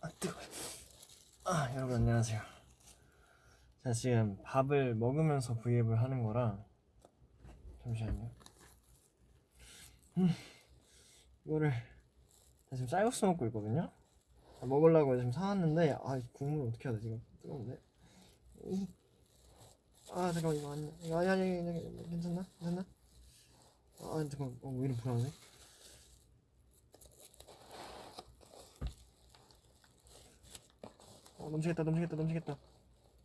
아 뜨거. 아 여러분 안녕하세요. 자 지금 밥을 먹으면서 브이앱을 하는 거라 잠시만요. 음 이거를 나 지금 쌀국수 먹고 있거든요. 아, 먹으려고 지금 사왔는데 아 국물 어떻게 해야 돼 지금 뜨거운데. 음. 아 잠깐만 이거 아니 이거 아니 아니 괜찮나 괜찮나? 아 잠깐 어 왜 이렇게 불안해? 넘치겠다 넘치겠다 넘치겠다.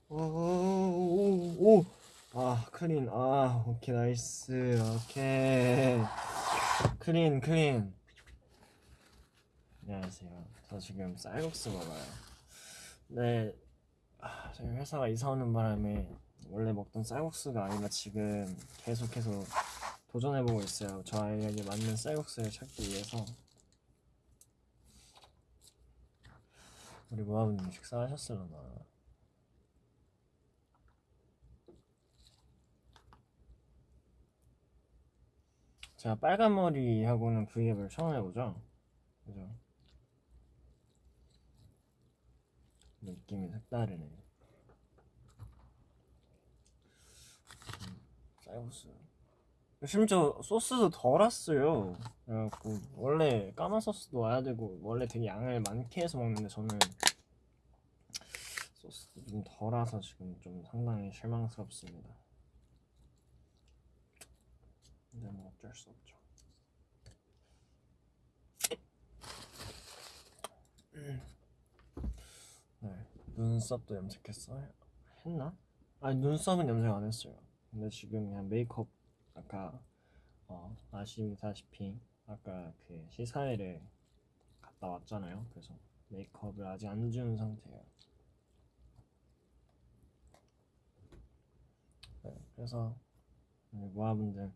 오오오오 아 clean. 아 오케이 nice. 오케이. clean clean. 안녕하세요. 저 지금 쌀국수 먹어요. 네. 아, 저희 회사가 이사 오는 바람에 원래 먹던 쌀국수가 아니라 지금 계속해서 도전해보고 있어요. 저에게 맞는 쌀국수를 찾기 위해서 우리 모아분님 식사하셨을려나. 제가 빨간 머리하고는 브이앱을 처음 해보죠. 그죠? 느낌이 색다르네. 음, 쌀국수 심지어 소스도 덜 왔어요 그래갖고 원래 까만 소스도 와야 되고 원래 되게 양을 많게 해서 먹는데 저는 소스도 좀덜 와서 지금 좀 상당히 실망스럽습니다 근데 뭐 어쩔 수 없죠 네, 눈썹도 염색했어? 했나? 아니 눈썹은 염색 안 했어요 근데 지금 그냥 메이크업 아까 어, 아시다시피 아까 그 시사회를 갔다 왔잖아요. 그래서 메이크업을 아직 안 지운 상태예요. 네, 그래서 우리 모아분들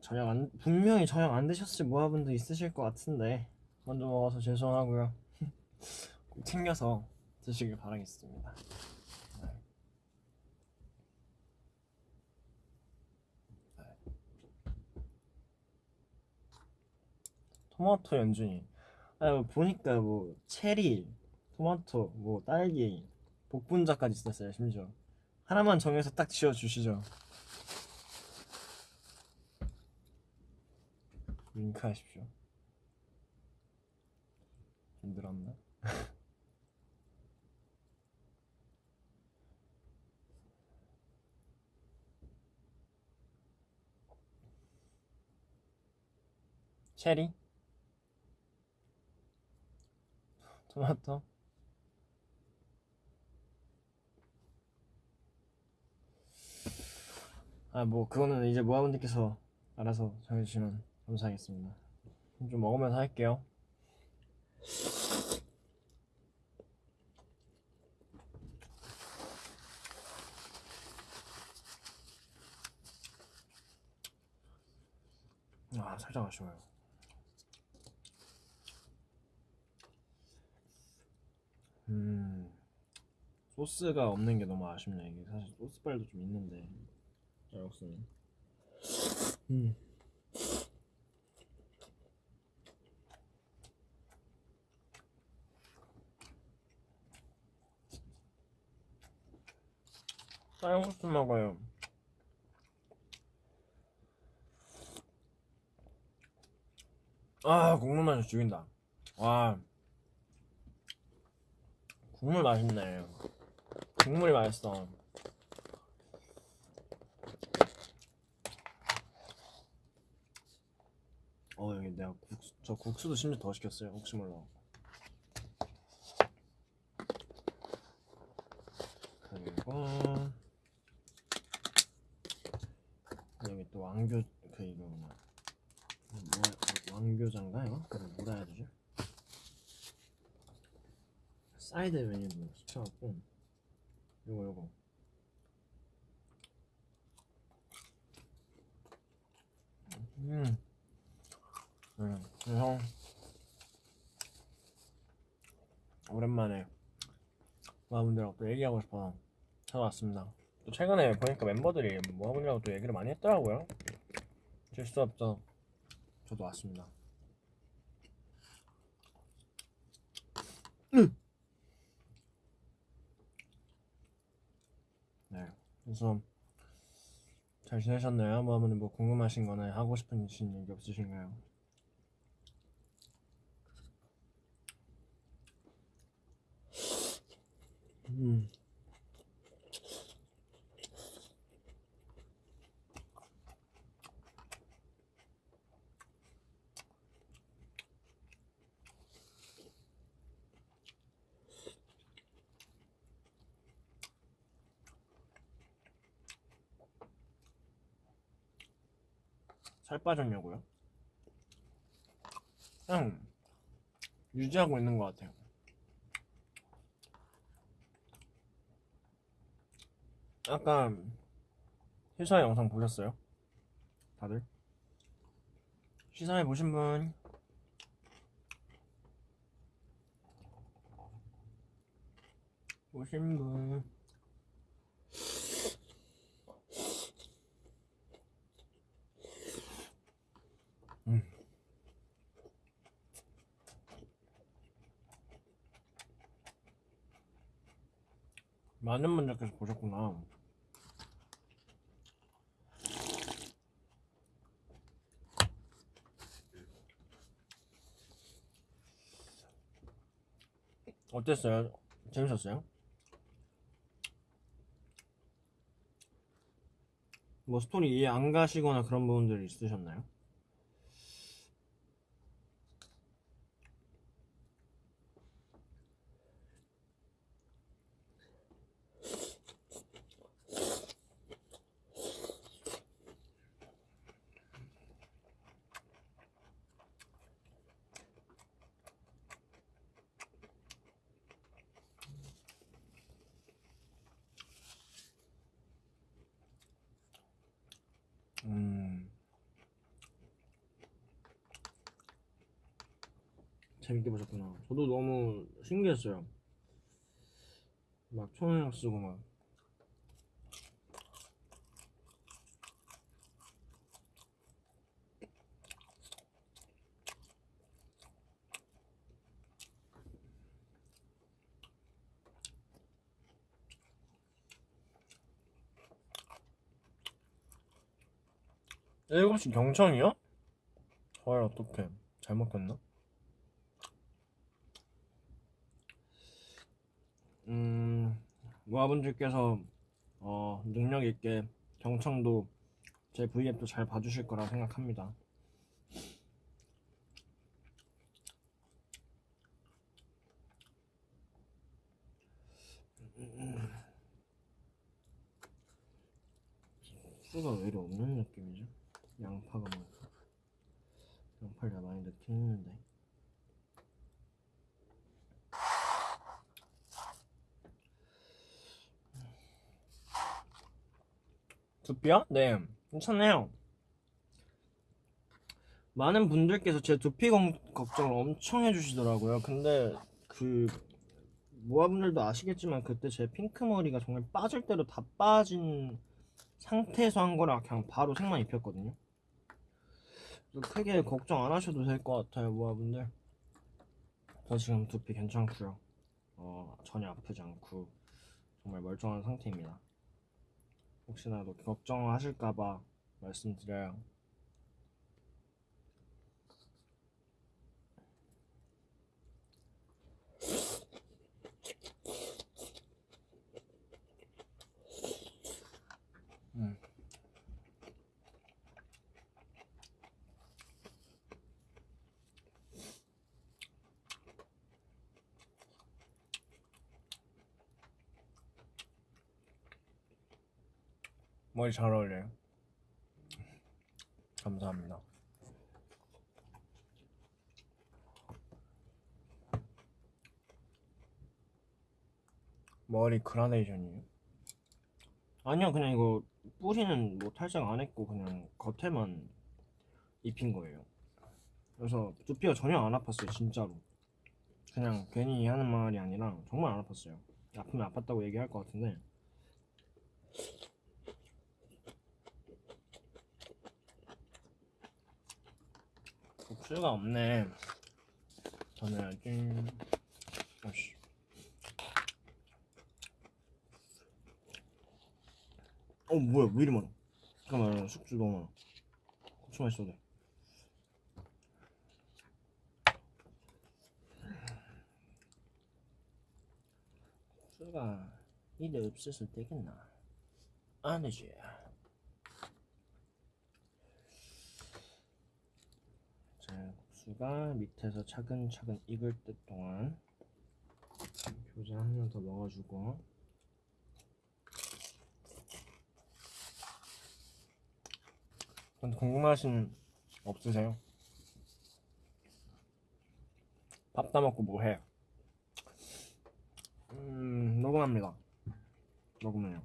저녁 안 분명히 저녁 안 드셨을 모아분들 있으실 것 같은데 먼저 먹어서 죄송하고요. 꼭 챙겨서 드시길 바라겠습니다 토마토 연준이 아 뭐 보니까 뭐 체리 토마토 뭐 딸기 복분자까지 있었어요 심지어 하나만 정해서 딱 지어 주시죠 윙크 하십시오 힘들었나? 체리? 토마토? 아 뭐 그거는 이제 모아분들께서 알아서 정해주시면 감사하겠습니다. 좀 먹으면서 할게요. 아 살짝 아쉬워요 음 소스가 없는 게 너무 아쉽네 이게 사실 소스빨도 좀 있는데. 쌀국수는 음. 쌀국수 먹어요. 아 국물 맛이 죽인다. 와 국물 맛있네. 국물이 맛있어. 어 여기 내가 국수 저 국수도 심지어 더 시켰어요. 혹시 몰라. 그리고 여기 또 왕교 그 이거 뭐, 왕교잔가요? 그걸 뭐라 해야 되죠? 사이드 메뉴도 시켜갖고 요거 요거. 음, 음 그래서 오랜만에 모아분들하고 또 얘기하고 싶어서 찾아왔습니다. 또 최근에 보니까 멤버들이 모아분들하고 또 얘기를 많이 했더라고요. 질 수 없죠 저도 왔습니다. 네. 그래서 잘 지내셨나요? 뭐 아무튼 뭐 궁금하신 거나 하고 싶으신 얘기 없으신가요? 음. 살 빠졌냐고요? 그냥 유지하고 있는 것 같아요. 아까 시사회 영상 보셨어요? 다들? 시사회 보신 분? 보신 분? 많은 분들께서 보셨구나. 어땠어요? 재밌었어요? 뭐 스토리 이해 안 가시거나 그런 부분들 있으셨나요? 음. 재밌게 보셨구나. 저도 너무 신기했어요. 막 초능력 쓰고 막. 일곱 시 경청이요? 헐 어떡해 잘못 겼나? 음 모아분들께서 어 능력 있게 경청도 제 V앱도 잘 봐주실 거라 생각합니다. 수가 왜 이리 없는 느낌이죠? 양파가 많다. 양파를 많이 넣긴 했는데. 두피요? 네, 괜찮네요. 많은 분들께서 제 두피 걱- 걱정을 엄청 해주시더라고요. 근데 그 모아분들도 아시겠지만 그때 제 핑크 머리가 정말 빠질 대로 다 빠진 상태에서 한 거라 그냥 바로 색만 입혔거든요. 크게 걱정 안 하셔도 될 것 같아요, 모아분들. 저 지금 두피 괜찮고요. 어, 전혀 아프지 않고 정말 멀쩡한 상태입니다. 혹시나도 걱정하실까봐 말씀드려요. 머리 잘 어울려요. 감사합니다. 머리 그라데이션이에요? 아니요, 그냥 이거 뿌리는 뭐 탈색 안 했고 그냥 겉에만 입힌 거예요. 그래서 두피가 전혀 안 아팠어요, 진짜로. 그냥 괜히 하는 말이 아니라 정말 안 아팠어요. 아프면 아팠다고 얘기할 것 같은데. 복 수가 없네. 전해야지. 아씨. 어 뭐야 왜 이리 많아? 잠깐만 숙주 너무 많아. 고추 맛있어도 돼. 이래 없어서 되겠나? 안 되지. 자, 국수가 밑에서 차근차근 익을 때 동안 교자 하나 더 넣어주고 근데 궁금하신 없으세요? 밥 다 먹고 뭐 해? 음, 녹음합니다. 녹음을요.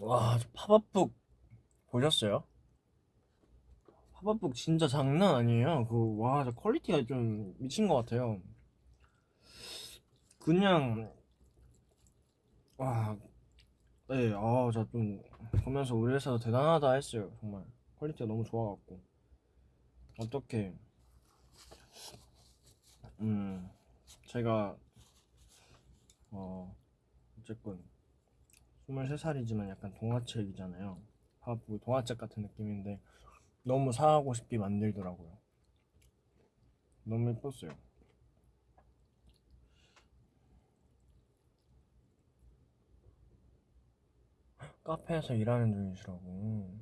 와, 저 팝업북 보셨어요? 팝업북 진짜 장난 아니에요. 그, 와, 저 quality가 좀 미친 것 같아요. 그냥, 와, 네, 아, 저 좀 보면서 우리 회사 대단하다 했어요. 정말. quality가 너무 좋아갖고. 어떻게, 음, 제가, 어, 어쨌건, 23살이지만 약간 동화책이잖아요. 팝업북 동화책 같은 느낌인데, 너무 사고 싶게 만들더라고요. 너무 예뻤어요. 카페에서 일하는 중이시라고.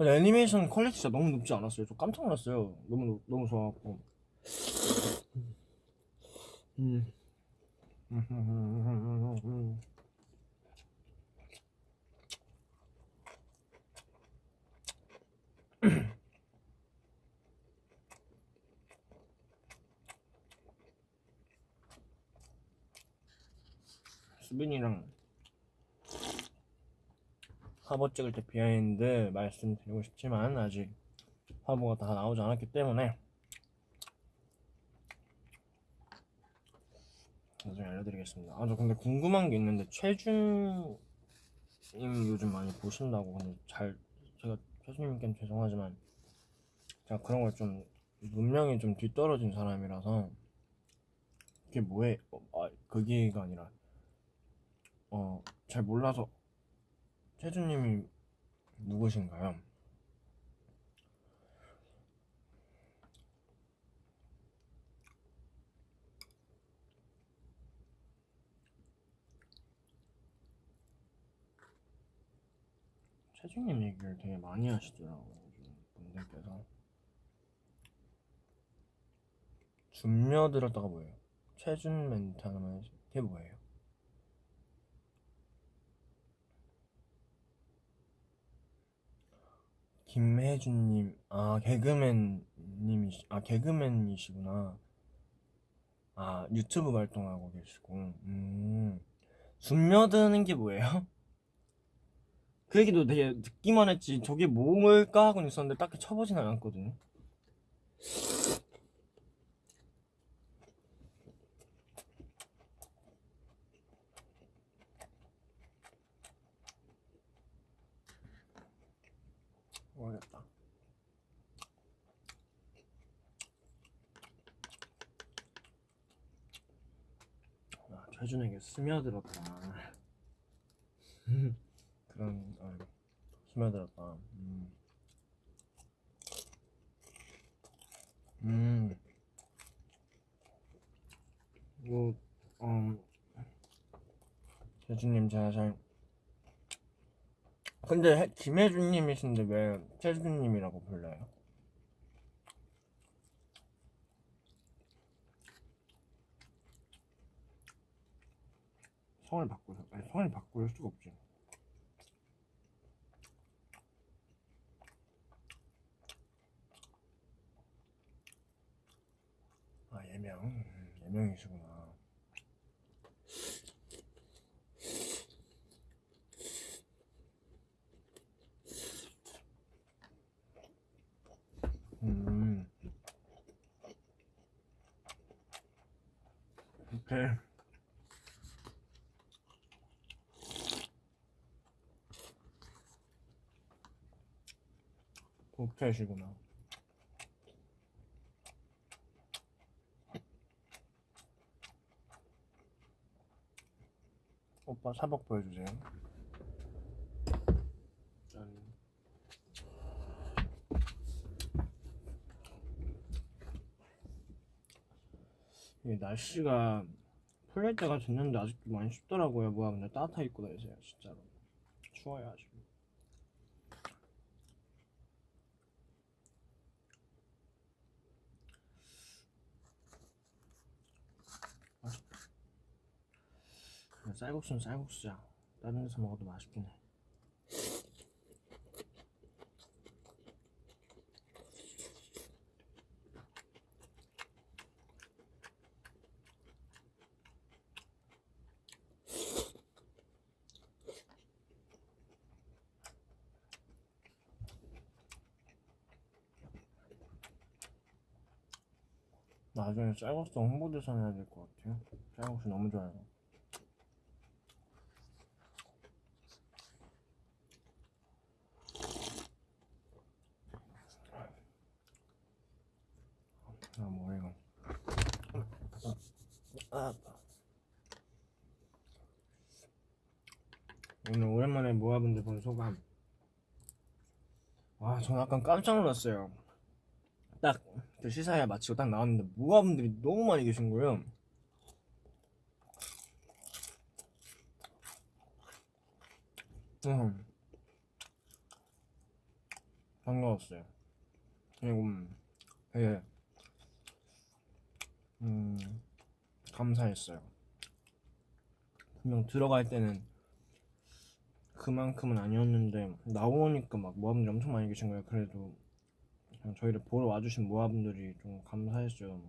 애니메이션 quality 진짜 너무 높지 않았어요. 저 깜짝 놀랐어요. 너무 너무 좋아갖고. 음. 수빈이랑 화보 찍을 때 비하인드 말씀드리고 싶지만 아직 화보가 다 나오지 않았기 때문에 나중에 알려드리겠습니다. 아 저 근데 궁금한 게 있는데 최준님 요즘 많이 보신다고 근데 잘 제가 최준님께는 죄송하지만 제가 그런 걸 좀 문명이 좀 뒤떨어진 사람이라서 그게 뭐해? 어, 아 그게가 아니라 어 잘 몰라서 태주님이 누구신가요? 최준님 얘기를 되게 많이 하시더라고요 분들께서 준며 들었다가 뭐예요? 최준 멘트 해주- 그게 뭐예요? 김혜준님, 아 개그맨님이시, 아 개그맨이시구나. 아 유튜브 활동하고 계시고, 음, 숨며드는 게 뭐예요? 그 얘기도 되게 듣기만 했지, 저게 뭘까 하고 있었는데 딱히 쳐보진 않았거든요. 모르겠다. 아, 최준에게 스며들었다. 그런 어, 스며들었다. 음. 음. 뭐, 음, 최준님 제가 잘 근데 해- 김혜준님이신데 왜 최준님이라고 불러요? 성을 바꾸서 아니 성을 바꿀 수가 없지. 아 예명 음, 예명이시구나. 네. 독태시구나. 오빠 사복 보여주세요. 짠. 이게 날씨가 풀릴 때가 됐는데 아직도 많이 춥더라고요. 뭐야, 근데 따뜻하게 입고 다니세요, 진짜로. 추워요, 아직. 근데 쌀국수는 쌀국수야. 다른 데서 먹어도 맛있긴 해. 나중에 쌀국수 홍보대사 해야 될 것 같아요. 쌀국수 너무 좋아요. 아 뭐야 이건? 아, 아파. 오늘 오랜만에 모아분들 본 소감. 와, 전 약간 깜짝 놀랐어요. 딱 그 시사회 마치고 딱 나왔는데 모아분들이 너무 많이 계신 거예요. 음. 반가웠어요. 그리고 음, 되게 음, 감사했어요. 분명 들어갈 때는 그만큼은 아니었는데 나오니까 막 모아분들이 엄청 많이 계신 거예요. 그래도 저희를 보러 와주신 모아분들이 좀 감사했어요.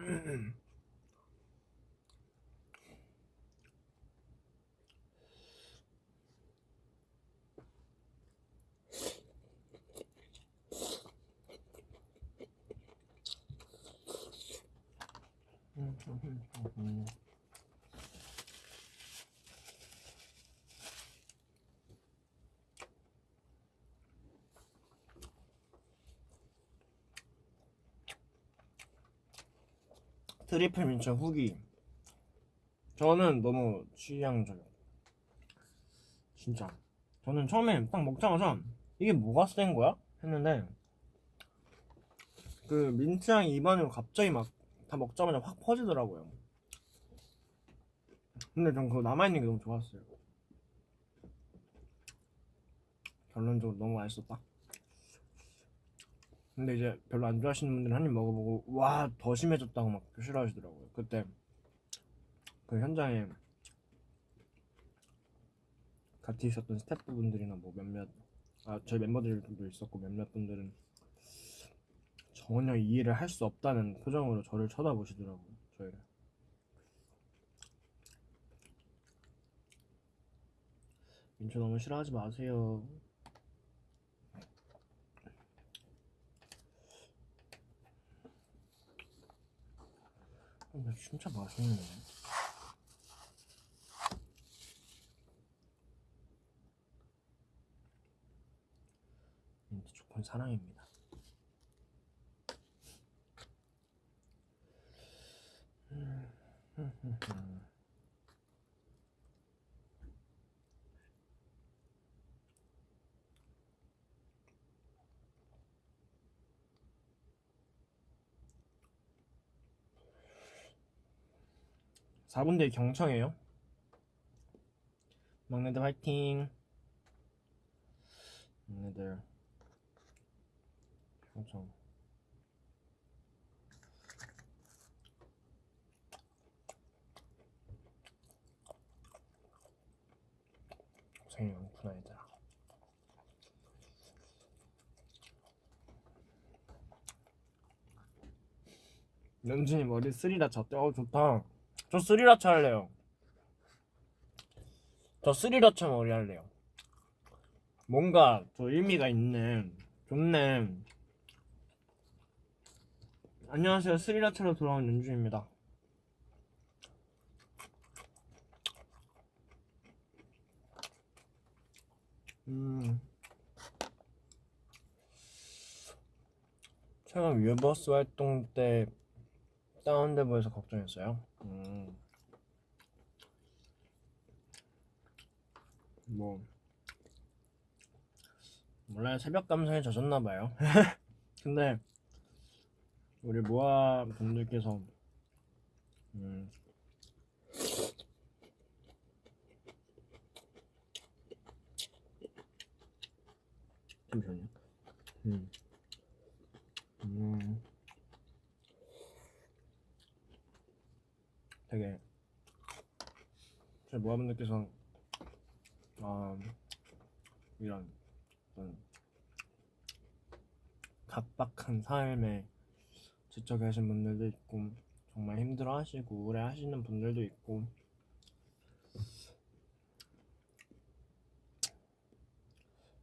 음, 음, 음, 음. 음. 트리플 민초 후기. 저는 너무 취향저격이에요. 진짜. 저는 처음에 딱 먹자마자 이게 뭐가 센 거야? 했는데 그 민트향이 입안으로 갑자기 막 다 먹자마자 확 퍼지더라고요. 근데 전 그거 남아있는 게 너무 좋았어요. 결론적으로 너무 맛있었다. 근데 이제 별로 안 좋아하시는 분들은 한 입 먹어보고 와 더 심해졌다고 막 싫어하시더라고요. 그때 그 현장에 같이 있었던 스태프분들이나 뭐 몇몇 아 저희 멤버들도 있었고 몇몇 분들은 전혀 이해를 할 수 없다는 표정으로 저를 쳐다보시더라고요. 저희를. 민초 너무 싫어하지 마세요. 근데 진짜 맛있네. 민트 초코는 사랑입니다. 사분대 경청해요. 막내들 화이팅. 얘네들 엄청 고생이 많구나 얘들아 연준이 머리 스리라차 어때? 어 좋다 저 스리라차 할래요. 저 스리라차 머리 할래요. 뭔가 더 의미가 있네. 좋네. 안녕하세요. 스리라차로 돌아온 연준입니다. 음. 최근 위버스 활동 때 다운돼 보여서 걱정했어요. 음. 뭐 몰라요 새벽 감성에 젖었나 봐요. 근데 우리 모아 분들께서 음. 잠시만요. 음. 음. 되게 제 모아분들께서 아 이런 어떤 각박한 삶에 지쳐 계신 분들도 있고 정말 힘들어하시고 우울해하시는 분들도 있고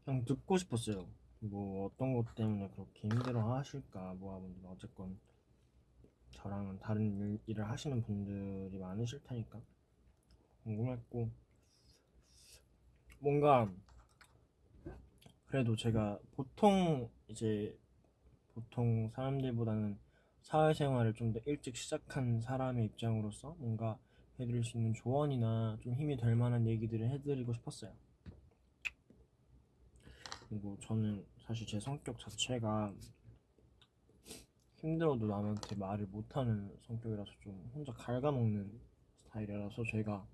그냥 듣고 싶었어요. 뭐 어떤 것 때문에 그렇게 힘들어하실까 모아분들 어쨌건 저랑은 다른 일, 일을 하시는 분들이 많으실 테니까 궁금했고 뭔가 그래도 제가 보통 이제 보통 사람들보다는 사회생활을 좀 더 일찍 시작한 사람의 입장으로서 뭔가 해드릴 수 있는 조언이나 좀 힘이 될 만한 얘기들을 해드리고 싶었어요. 그리고 저는 사실 제 성격 자체가 힘들어도 남한테 말을 못하는 성격이라서 좀 혼자 갉아먹는 스타일이라서 제가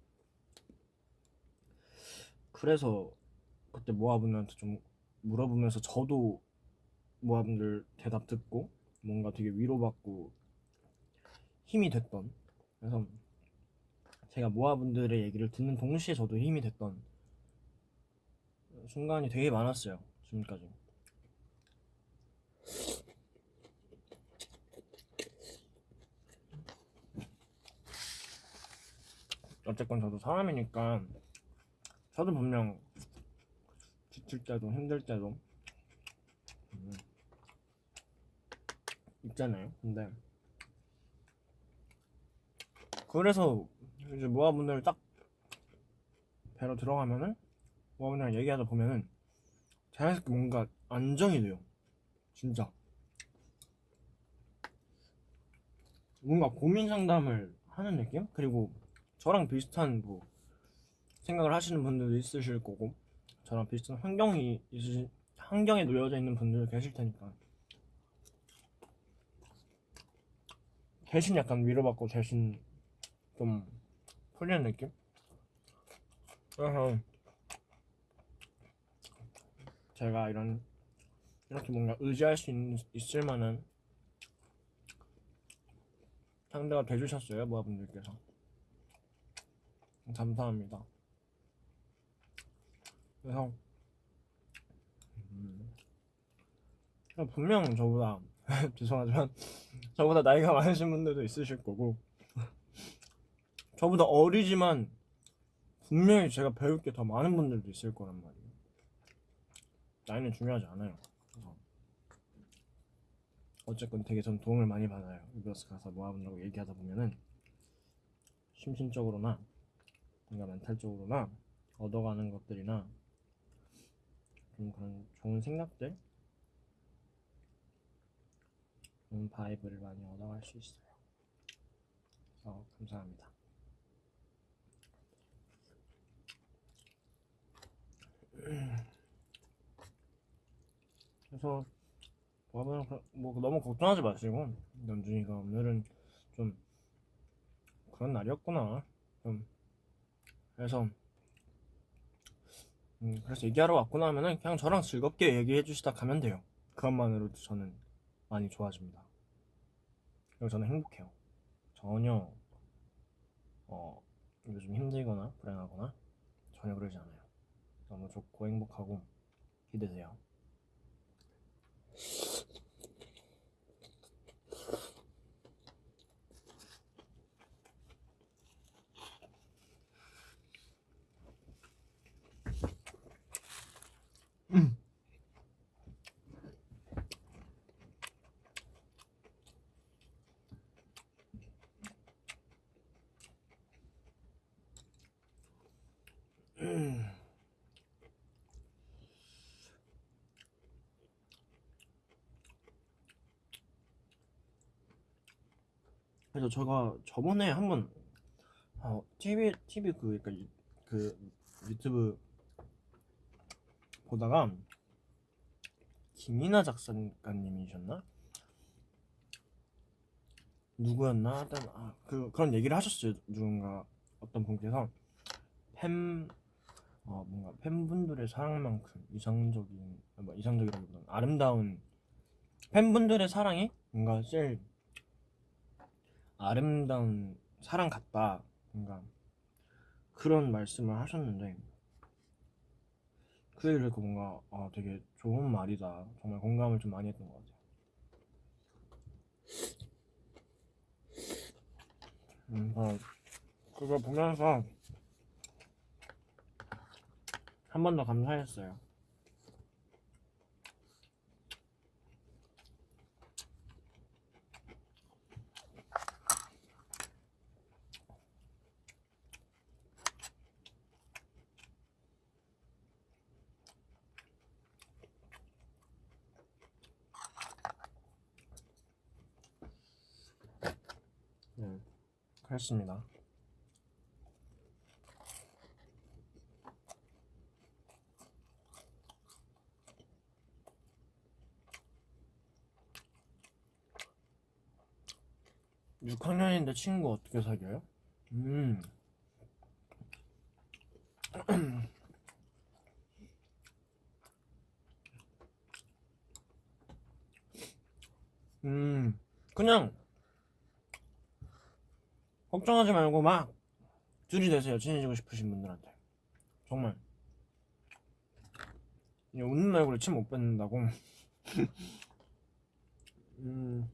그래서 그때 모아분들한테 좀 물어보면서 저도 모아분들 대답 듣고 뭔가 되게 위로받고 힘이 됐던 그래서 제가 모아분들의 얘기를 듣는 동시에 저도 힘이 됐던 순간이 되게 많았어요 지금까지 어쨌건 저도 사람이니까 저도 분명 지칠 때도 힘들 때도 음, 있잖아요. 근데 그래서 이제 모아분들 딱 배로 들어가면은 모아분들이랑 얘기하다 보면은 자연스럽게 뭔가 안정이 돼요. 진짜. 뭔가 고민 상담을 하는 느낌? 그리고 저랑 비슷한 뭐 생각을 하시는 분들도 있으실 거고 저랑 비슷한 환경이 있으신 환경에 놓여져 있는 분들 계실 테니까 대신 약간 위로받고 대신 좀 풀리는 느낌? 그래서 제가 이런 이렇게 뭔가 의지할 수 있, 있을 만한 상대가 돼주셨어요 모아분들께서 감사합니다. 그래서 음, 분명 저보다 죄송하지만 저보다 나이가 많으신 분들도 있으실 거고 저보다 어리지만 분명히 제가 배울 게 더 많은 분들도 있을 거란 말이에요. 나이는 중요하지 않아요. 그래서 어쨌건 되게 전 도움을 많이 받아요. 이버스 가서 모아본다고 얘기하다 보면은 심신적으로나 뭔가 멘탈 적으로나 얻어가는 것들이나 좀 그런 좋은 생각들? 좋은 바이브를 많이 얻어갈 수 있어요. 그래서 감사합니다. 그래서 뭐, 뭐 너무 걱정하지 마시고 연준이가 오늘은 좀 그런 날이었구나. 좀 그래서 음, 그래서 얘기하러 왔구나 하면은 그냥 저랑 즐겁게 얘기해 주시다 가면 돼요. 그것만으로도 저는 많이 좋아집니다. 그리고 저는 행복해요. 전혀 어, 요즘 힘들거나 불행하거나 전혀 그러지 않아요. 너무 좋고 행복하고 기대돼요. 그래서 제가 저번에 한번 어, TV TV 그 그러니까 유- 그 유튜브 보다가 김이나 작가님이셨나? 누구였나? 하여튼 아, 그 그런 얘기를 하셨어요. 누군가 어떤 분께서. 팬 어, 뭔가 팬분들의 사랑만큼 이상적인 뭐 이상적이라기보다는 아름다운 팬분들의 사랑이 뭔가 제일 아름다운 사랑 같다. 뭔가 그런 말씀을 하셨는데 그 얘기를 듣고 뭔가 아 되게 좋은 말이다. 정말 공감을 좀 많이 했던 것 같아요. 음, 어, 그거 보면서 한 번 더 감사했어요 네, 그랬습니다. 육학년인데 친구 어떻게 사귀어요? 음. 음, 그냥 걱정하지 말고 막 둘이 되세요. 친해지고 싶으신 분들한테. 정말. 이 웃는 얼굴에 침못 뱉는다고. 음,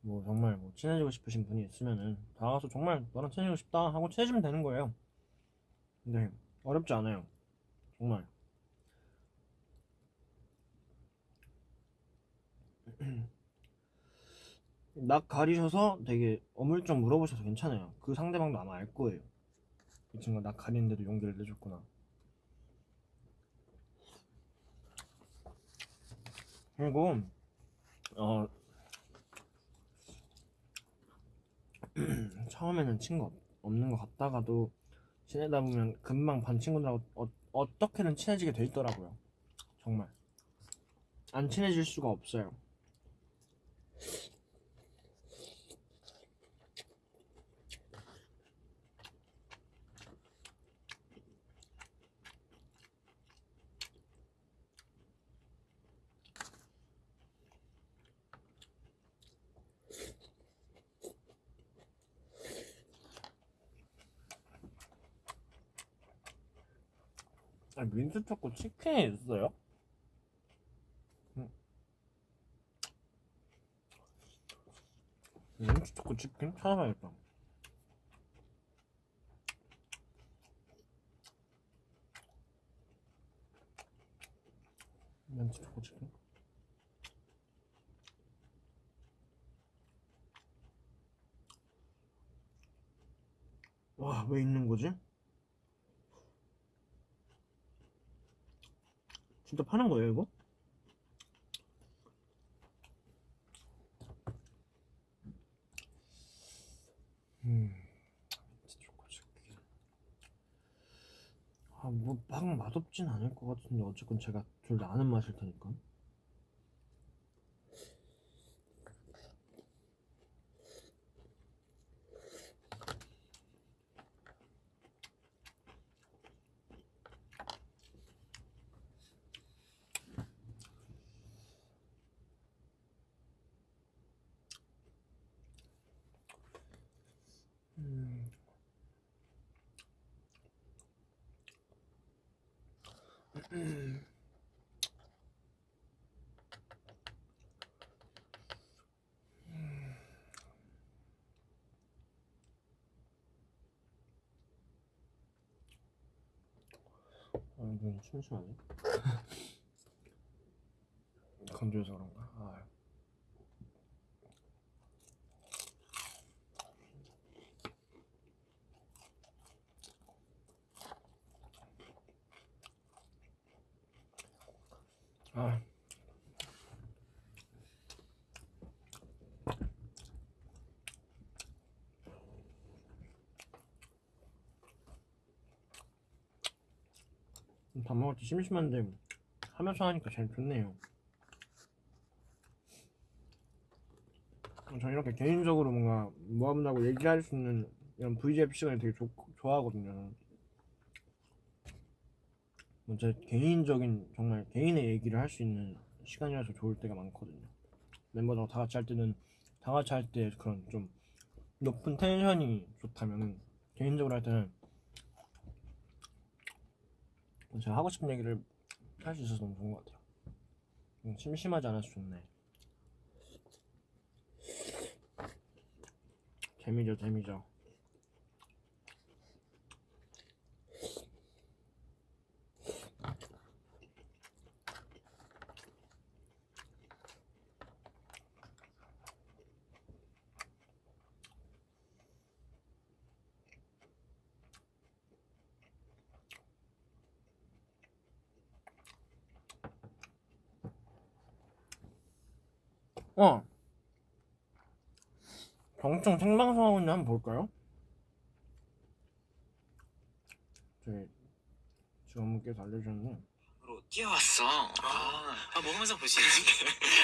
뭐 정말 뭐 친해지고 싶으신 분이 있으면은 다가가서 정말 너랑 친해지고 싶다 하고 친해지면 되는 거예요. 근데 어렵지 않아요. 정말. 낙 가리셔서 되게 어물쩍 물어보셔서 괜찮아요. 그 상대방도 아마 알 거예요. 이 친구가 낙 가리는데도 용기를 내줬구나. 그리고 어 처음에는 친구 없- 없는 것 같다가도 지내다 보면 금방 반 친구들하고 어, 어떻게든 친해지게 돼 있더라고요. 정말 안 친해질 수가 없어요. 아, 민트 초코 치킨이 있어요? 음. 민트 초코 치킨 찾아봐야겠다. 민트 초코 치킨. 와, 왜 있는 거지? 진짜 파는 거예요, 이거? 음, 진짜 초코 치킨. 아, 뭐, 막 맛없진 않을 것 같은데, 어쨌건 제가 둘 다 아는 맛일 테니까. 아, 눈 침침하네. 건조해서 그런가? 아. 아. 밥 먹을 때 심심한데 하면서 하니까 제일 좋네요. 저 이렇게 개인적으로 뭔가 모아본다고 얘기할 수 있는 이런 VJF 시간을 되게 좋, 좋아하거든요. 뭐제 개인적인 정말 개인의 얘기를 할 수 있는 시간이라서 좋을 때가 많거든요. 멤버들하고 다 같이 할 때는 다 같이 할 때 그런 좀 높은 텐션이 좋다면은 개인적으로 할 때는 제가 하고 싶은 얘기를 할 수 있어서 너무 좋은 것 같아요. 음, 심심하지 않아서 좋네. 재미죠, 재미죠. 어. 경청 생방송하고 있는데 한번 볼까요? 저기 직원분께서 알려주셨는데 으로 뛰어왔어. 아, 아, 먹으면서 보시는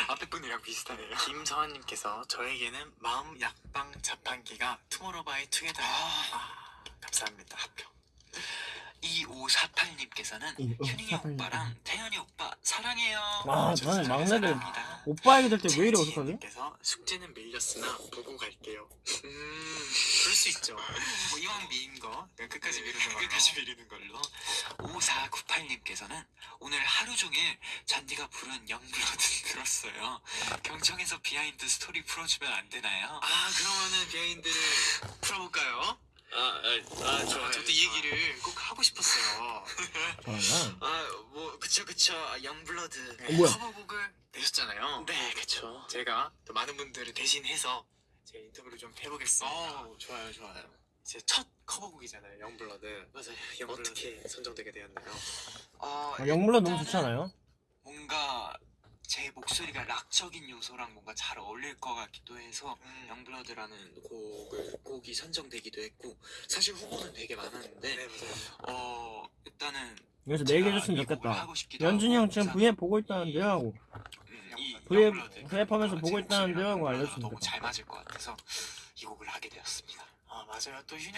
앞에 분이랑 비슷하네요. 김서환님께서 저에게는 마음 약방 자판기가 투모로우바이 투게더예요. 아, 감사합니다. 합격. 2548님께서는 2548 휴닝이 오빠랑 태연이 오빠 사랑해요. 아, 저는 잘 막내들 사랑합니다. 오빠 얘기 들때 왜 이래 어떡하지? 님께서 숙제는 밀렸으나 보고 갈게요. 음, 그럴 수 있죠. 뭐 이왕 미룬 거 끝까지 미루는 걸로. 끝까지 미루는 걸로. 5498님께서는 오늘 하루 종일 잔디가 부른 Youngblood 들었어요. 경청에서 behind story 풀어주면 안 되나요? 아 그러면은 behind를 풀어볼까요? 아, 아, 좋아요. 저도 이 얘기를 꼭 하고 싶었어요. 저는 아, 뭐 그쵸 그쵸 영블러드 어, 뭐야? 커버곡을 내셨잖아요. 네, 그쵸. 제가 또 많은 분들을 대신해서 제 인터뷰를 좀 해보겠습니다. 좋아요, 좋아요. 제 첫 커버곡이잖아요, 영블러드. 맞아요, 영블러드. 어떻게 선정되게 되었나요? 어, 아, 영물로 너무 좋잖아요. 뭔가 제 목소리가 락적인 요소랑 뭔가 잘 어울릴 것 같기도 해서 영블러드라는 곡을 곡이 선정되기도 했고 사실 후보는 되게 많았는데 어 일단은 그래서 내 얘기 해줬으면 좋겠다. 연준이 형 지금 V앱 보고 있다는데요 하고 음, 이 V앱 V앱 하면서 보고 제 있다는데요 하고 알려주면 너무 좋겠다. 잘 맞을 것 같아서 이 곡을 하게 되었습니다. 아 맞아요. 또 휴닝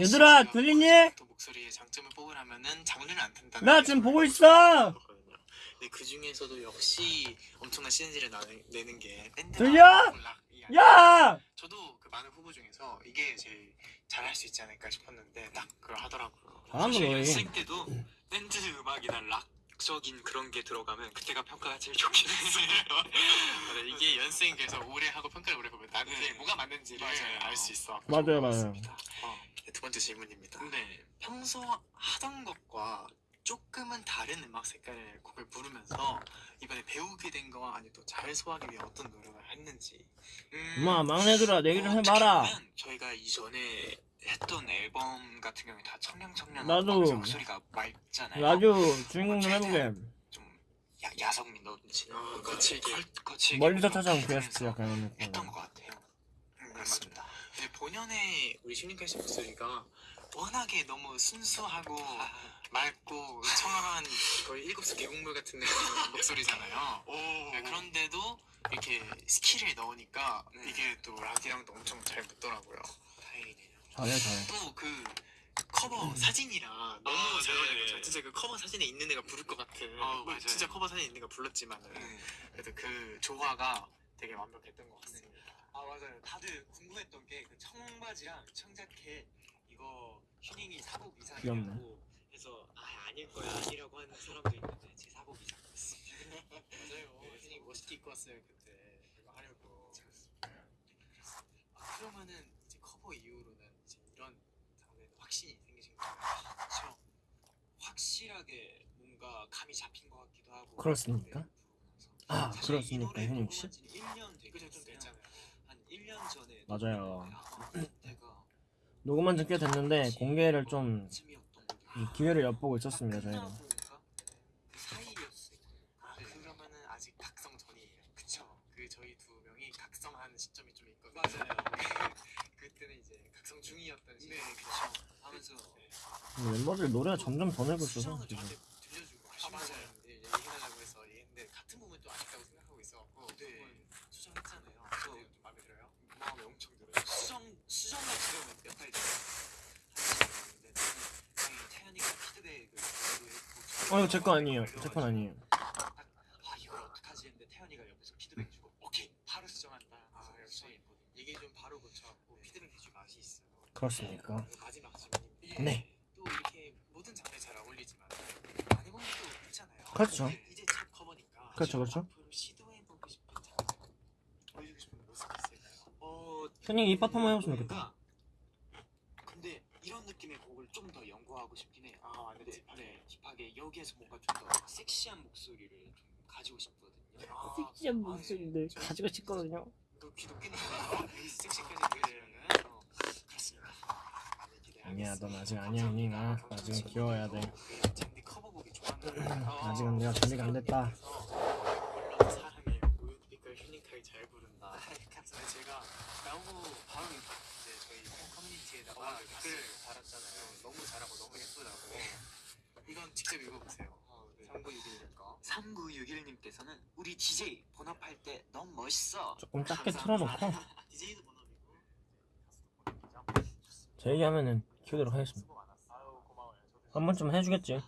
얘들아, 들리니? 또 목소리의 장점을 뽑으라면은 장르는 안 탄다. 나 지금 보고 있어. 근데 그 중에서도 역시 엄청난 시너지를 나- 내는 게 밴드 들려? 야! 저도 그 많은 후보 중에서 이게 제일 잘할 수 있지 않을까 싶었는데 딱 그걸 하더라고요. 잘한다, 너희. 연습생 때도 밴드 음악이나 락 적인 그런 게 들어가면 그때가 평가가 제일 좋긴 했어요. 맞아, 이게 연습생 그래서 오래 하고 평가를 오래 보면 나한테 뭐가 맞는지를 알 수 있어. 맞아요, 맞아요. 어, 네, 두 번째 질문입니다. 네, 평소 하던 것과 조금은 다른 음악 색깔의 곡을 부르면서 이번에 배우게 된 거와 아니 또 잘 소화하기 위해 어떤 노력을 했는지. 음, 엄마 막내들아 내 얘기 좀 어, 해봐라. 저희가 이전에 했던 앨범 같은 경우에 다 청량청량 나도. 목소리가 맑잖아요. 나도 주인공 좀 해보게. 좀 야, 야성미 넣지. 어, 거칠게. 거칠게. 멀리서 찾아온 게스트 약간 이런 느낌. 했던 것 같아요. 음, 그렇습니다. 근데 본연의 우리 씨 목소리가 워낙에 너무 순수하고 맑고 청아한 거의 일급수 계곡물 같은 목소리잖아요. 네, 그런데도 이렇게 스킬을 넣으니까 이게 또 락이랑도 엄청 잘 붙더라고요. 다행이네요. 잘해 잘해. 또그 커버 사진이랑 너무 아, 잘 네. 어울려요. 진짜 그 커버 사진에 있는 애가 부를 것 같은. 아, 뭐 맞아요. 진짜 커버 사진에 있는 애가 불렀지만은 그래도 그 조화가 되게 완벽했던 것 같습니다. 아 맞아요. 다들 궁금했던 게 그 청바지랑 청자켓 이거 휴닝이 사복 귀엽네. 이상이라고 그래서 아 아닐 거야 아니라고 하는 사람도 있는데 제 사고기 잡았습니다. 맞아요. 혜진이 멋있게 입고 왔어요 그때 이거 하려고. 아, 그러면은 이제 커버 이후로는 이제 이런 장면에 확신이 생기신 거예요. 그렇죠. 확실하게 뭔가 감이 잡힌 것 같기도 하고. 그렇습니까? 아, 사실 그렇습니까, 현욱 씨? 녹음한 지는 1년 되게 좀 됐잖아요. 한 1년 전에 맞아요. 내가 녹음한 지꽤 됐는데 공개를 좀. 이 기회를 엿보고 있었습니다 저희가. 아. 그쵸? 그. 네, 근데 멤버들 노래가 점점 더 내고 있어서 지금. 아 맞아요. 이제 얘기하려고 해서 얘기했는데 같은 부분 또 아쉽다고 생각하고 있어갖고 네. 수정했잖아요. 저좀 마음에 들어요. 마음에 엄청 들어요. 수정 수정만 들으면 몇달 전에 하는데 저는 태 했고 어 이거 제거 아니에요 제 건 아니에요 아 이걸 어떡하지 했는데 태연이가 옆에서 피드백 주고 오케이 바로 수정한다. 아 역시 이게 좀 바로 고쳐갖고 피드백 해줄 맛이 있어요. 그렇습니까 마지막 질문인데 네. 또 이렇게 모든 장르에 잘 어울리지만 안 해본 것도 있잖아요. 그렇죠. 이제- 이제 첫 커버니까 그렇죠, 그렇죠. 시도해보고 싶은 장르 보여주고 싶은 모습이 있을까요? 어 현이 입밥 한번 해보시면 좋겠다 근데 이런 느낌의 곡을 좀 더 연구하고 싶긴 아 딥하게 네, 딥하게 여기에서 뭔가 좀 더 섹시한 목소리를 좀 가지고 싶거든요. 아, 섹시한 아, 목소리인데 네. 가지고 싶거든요 귀도 섹시까지 어, 그렇습니다. 많이 기대하겠습니다. 아니야 넌 아직 아니야 현이가 나중에 귀여워야 돼 커버곡이 좋았는데 아직은 내가 준비가 안 됐다. 물론 사랑해 우유빛깔 휴닝카이 잘 부른다. 감사합니다. 제가 나오고 바로 이제 저희 커뮤니티에다가 댓글 달았잖아요. 너무 잘하고 너무 예쁘다고. 이건 직접 읽어보세요. 3961님 거. 3961님께서는 우리 DJ 본업할 때 너무 멋있어. 조금 작게 틀어놓고 DJ도 본업이고 제 얘기하면은 키우도록 하겠습니다 수고 많았어. 아유 고마워요. 저도 한 번쯤 해주겠지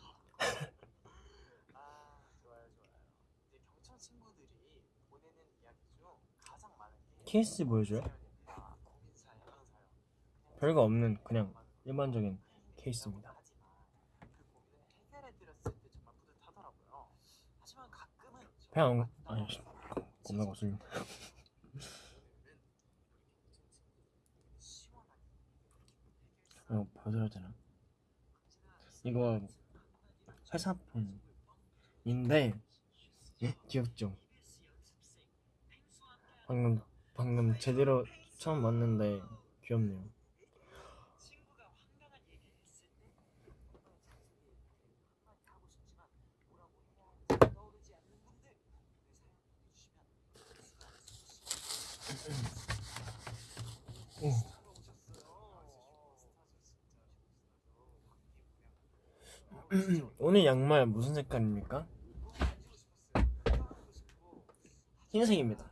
아 좋아요 좋아요. 이제 경천 친구들이 보내는 이야기 중 가장 많은 게 케이스 보여줘요? 사연입니다. 고민 사연, 그런 사연. 별거 없는 그냥 일반적인 케이스입니다 하지만 그 고민을 해결해 드렸을 때 정말 뿌듯하더라고요. 하지만 가끔은 그냥 아니 씨, 겁나 거슬림 이거 보여드려야 되나? 이거 회사 폰인데 예? 귀엽죠? 방금 방금 제대로 처음 봤는데 귀엽네요 친구가 황당한 얘기를 했을 때 하고 싶지만 뭐라고 해야 할지 떠오르지 않는 분들 내 사연 보내주시면 오. 오늘 양말 무슨 색깔입니까? 흰색입니다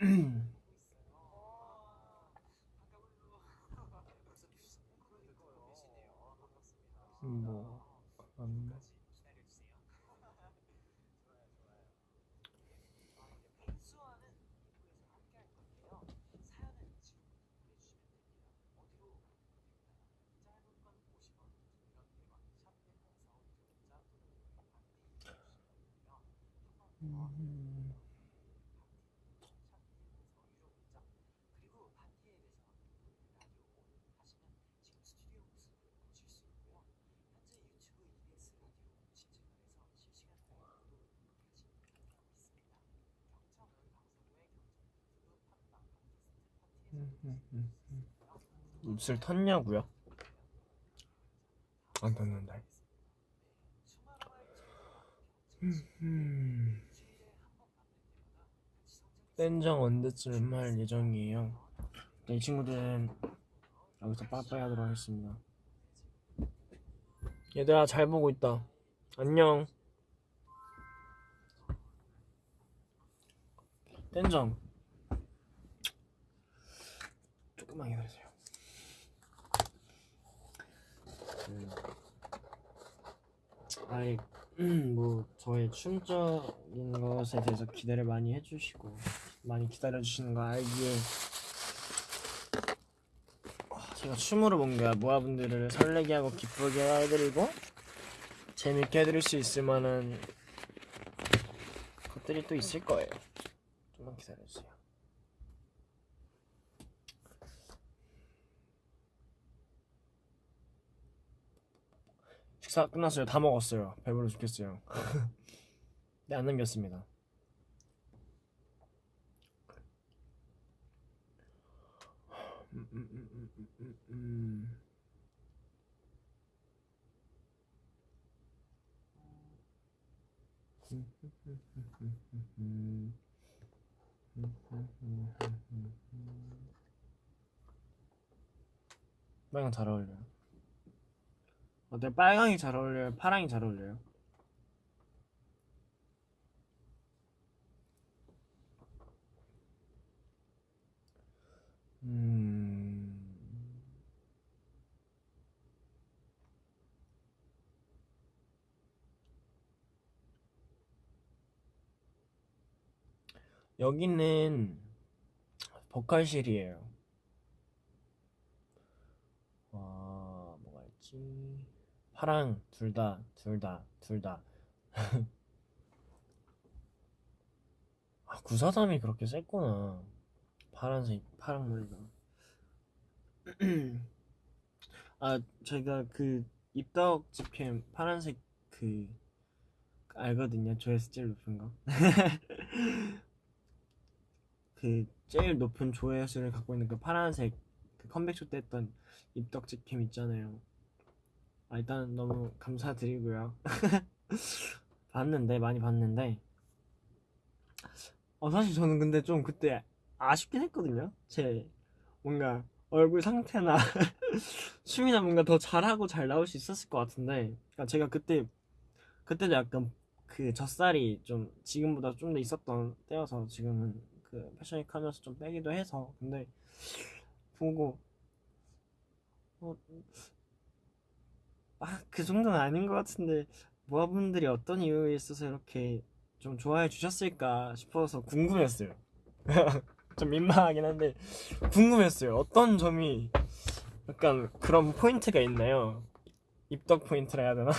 뭐 음, 음, 그리고 파티에 대해서 라디오 온 하시면 지금 스튜디오 모습을 보실 수 있고요. 현재 유튜브 EBS 라디오 신청을 해서 실시간 라이브 구독을 같이 함께하고 있습니다. 경청은 방송국의 경청 유튜브 팟빵 팟캐스트 음, 파티에서 음, 음, 음. 입술 텄냐고요? 안 텄는데. 음, 땐장 언제쯤 할 예정이에요? 네, 이 친구들은 여기서 빠빠이 하도록 하겠습니다. 얘들아 잘 보고 있다. 안녕. 땐장 조금만 기다리세요. 음. 아이 뭐 저의 춤적인 것에 대해서 기대를 많이 해주시고 많이 기다려주시는 거 알기에 아, 제가 춤으로 뭔가 모아분들을 설레게 하고 기쁘게 해드리고 재밌게 해드릴 수 있을 만한 것들이 또 있을 거예요. 좀만 기다려주세요. 식사 끝났어요. 다 먹었어요. 배불러 죽겠어요. 네, 안 남겼습니다. 음, 음, 음. 빨강 잘 어울려요. 어때? 빨강이 잘 어울려요? 파랑이 잘 어울려요? 음... 여기는 보컬실이에요. 와, 뭐가 있지? 파랑 둘 다, 둘 다, 둘 다. 아, 구사담이 그렇게 셌구나. 파란색, 파랑 머리가. 아, 제가 그 입덕 집캠 파란색 그 알거든요. 조회수 제일 높은 거. 그 제일 높은 조회수를 갖고 있는 그 파란색 그 컴백쇼 때 했던 입덕 집캠 있잖아요. 아, 일단 너무 감사드리고요. 봤는데 많이 봤는데 어 사실 저는 근데 좀 그때 아쉽긴 했거든요. 제 뭔가 얼굴 상태나 춤이나 뭔가 더 잘하고 잘 나올 수 있었을 것 같은데 그러니까 제가 그때 그때도 약간 그 젖살이 좀 지금보다 좀 더 있었던 때여서 지금은 그 패션위크 하면서 좀 빼기도 해서 근데 보고 어, 아, 그 정도는 아닌 것 같은데 모아분들이 어떤 이유에 있어서 이렇게 좀 좋아해 주셨을까 싶어서 궁금했어요. 좀 민망하긴 한데 궁금했어요. 어떤 점이 약간 그런 포인트가 있나요? 입덕 포인트라 해야 되나?